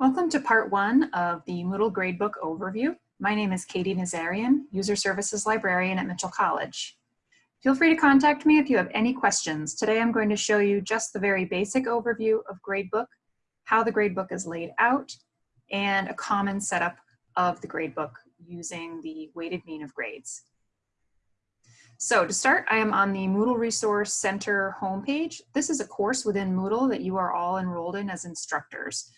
Welcome to part one of the Moodle Gradebook Overview. My name is Katie Nazarian, User Services Librarian at Mitchell College. Feel free to contact me if you have any questions. Today I'm going to show you just the very basic overview of Gradebook, how the gradebook is laid out, and a common setup of the gradebook using the weighted mean of grades. So to start, I am on the Moodle Resource Center homepage. This is a course within Moodle that you are all enrolled in as instructors.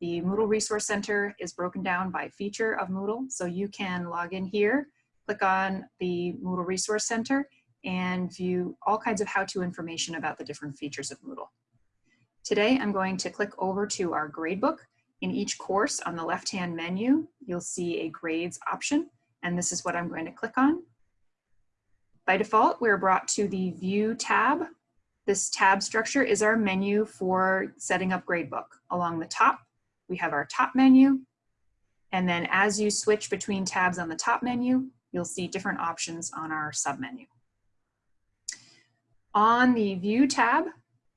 The Moodle Resource Center is broken down by feature of Moodle, so you can log in here, click on the Moodle Resource Center, and view all kinds of how-to information about the different features of Moodle. Today, I'm going to click over to our gradebook. In each course on the left-hand menu, you'll see a grades option, and this is what I'm going to click on. By default, we're brought to the View tab. This tab structure is our menu for setting up Gradebook. Along the top, we have our top menu. And then as you switch between tabs on the top menu, you'll see different options on our submenu. On the View tab,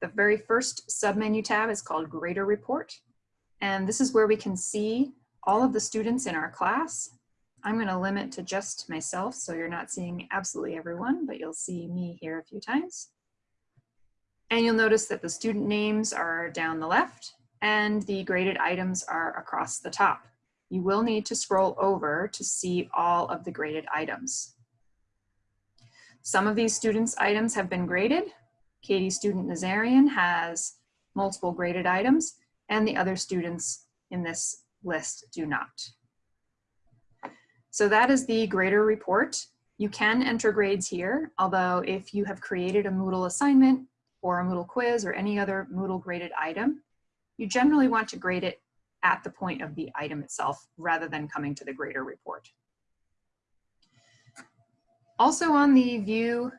the very first submenu tab is called Grader Report. And this is where we can see all of the students in our class I'm going to limit to just myself, so you're not seeing absolutely everyone, but you'll see me here a few times. And you'll notice that the student names are down the left and the graded items are across the top. You will need to scroll over to see all of the graded items. Some of these students' items have been graded. Katie Student Nazarian has multiple graded items, and the other students in this list do not. So that is the grader report. You can enter grades here, although if you have created a Moodle assignment or a Moodle quiz or any other Moodle graded item, you generally want to grade it at the point of the item itself rather than coming to the grader report. Also on the view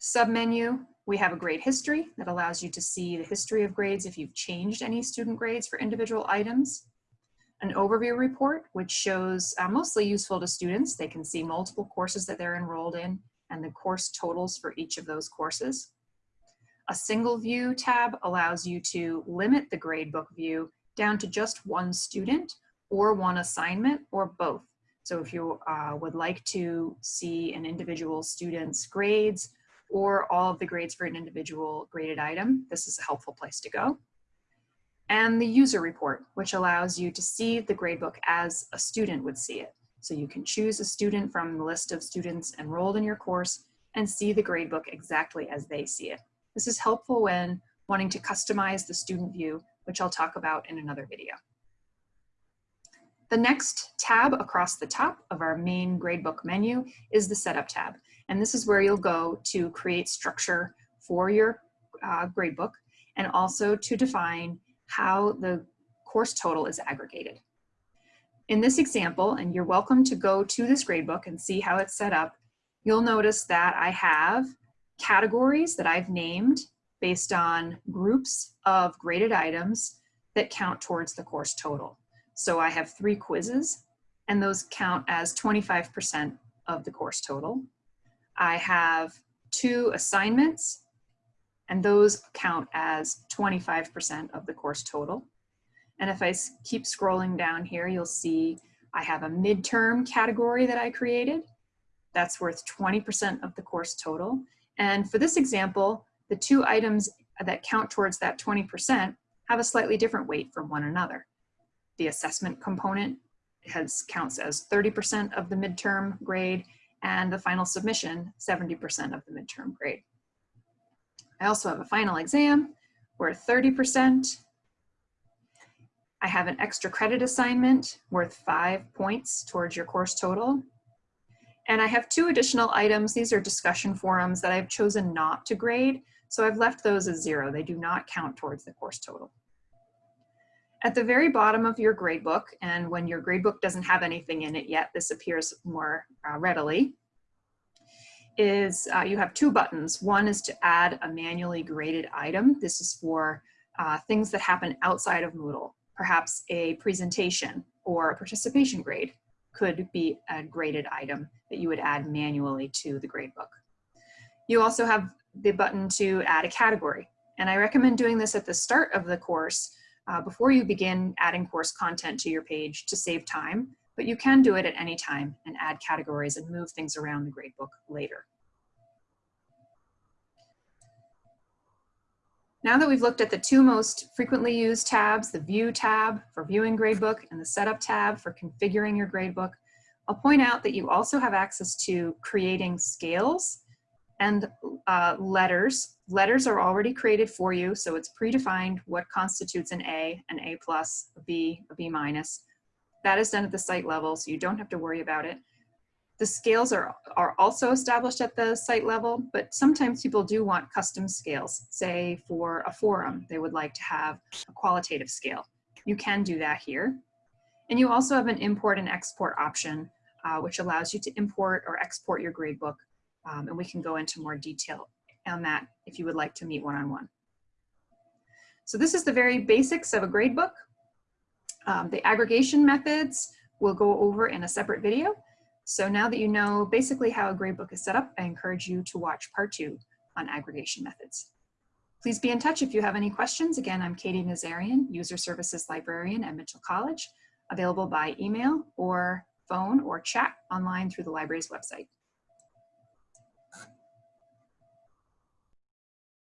submenu, we have a grade history that allows you to see the history of grades if you've changed any student grades for individual items an overview report, which shows uh, mostly useful to students. They can see multiple courses that they're enrolled in and the course totals for each of those courses. A single view tab allows you to limit the gradebook view down to just one student or one assignment or both. So if you uh, would like to see an individual student's grades or all of the grades for an individual graded item, this is a helpful place to go and the user report, which allows you to see the gradebook as a student would see it. So you can choose a student from the list of students enrolled in your course and see the gradebook exactly as they see it. This is helpful when wanting to customize the student view, which I'll talk about in another video. The next tab across the top of our main gradebook menu is the setup tab. And this is where you'll go to create structure for your uh, gradebook and also to define how the course total is aggregated. In this example, and you're welcome to go to this gradebook and see how it's set up, you'll notice that I have categories that I've named based on groups of graded items that count towards the course total. So I have three quizzes, and those count as 25% of the course total. I have two assignments, and those count as 25% of the course total. And if I keep scrolling down here, you'll see I have a midterm category that I created. That's worth 20% of the course total. And for this example, the two items that count towards that 20% have a slightly different weight from one another. The assessment component has counts as 30% of the midterm grade and the final submission 70% of the midterm grade. I also have a final exam worth 30%. I have an extra credit assignment worth five points towards your course total. And I have two additional items. These are discussion forums that I've chosen not to grade. So I've left those as zero. They do not count towards the course total. At the very bottom of your gradebook, and when your gradebook doesn't have anything in it yet, this appears more uh, readily, is uh, you have two buttons. One is to add a manually graded item. This is for uh, things that happen outside of Moodle. Perhaps a presentation or a participation grade could be a graded item that you would add manually to the gradebook. You also have the button to add a category. And I recommend doing this at the start of the course uh, before you begin adding course content to your page to save time, but you can do it at any time and add categories and move things around the gradebook later. Now that we've looked at the two most frequently used tabs, the View tab for viewing gradebook and the Setup tab for configuring your gradebook, I'll point out that you also have access to creating scales and uh, letters. Letters are already created for you, so it's predefined what constitutes an A, an A plus, a B, a B minus. That is done at the site level, so you don't have to worry about it. The scales are, are also established at the site level, but sometimes people do want custom scales. Say for a forum, they would like to have a qualitative scale. You can do that here. And you also have an import and export option, uh, which allows you to import or export your gradebook. Um, and we can go into more detail on that if you would like to meet one-on-one. -on -one. So this is the very basics of a gradebook. Um, the aggregation methods we'll go over in a separate video. So now that you know basically how a gradebook is set up, I encourage you to watch part two on aggregation methods. Please be in touch if you have any questions. Again, I'm Katie Nazarian, User Services Librarian at Mitchell College, available by email or phone or chat online through the library's website.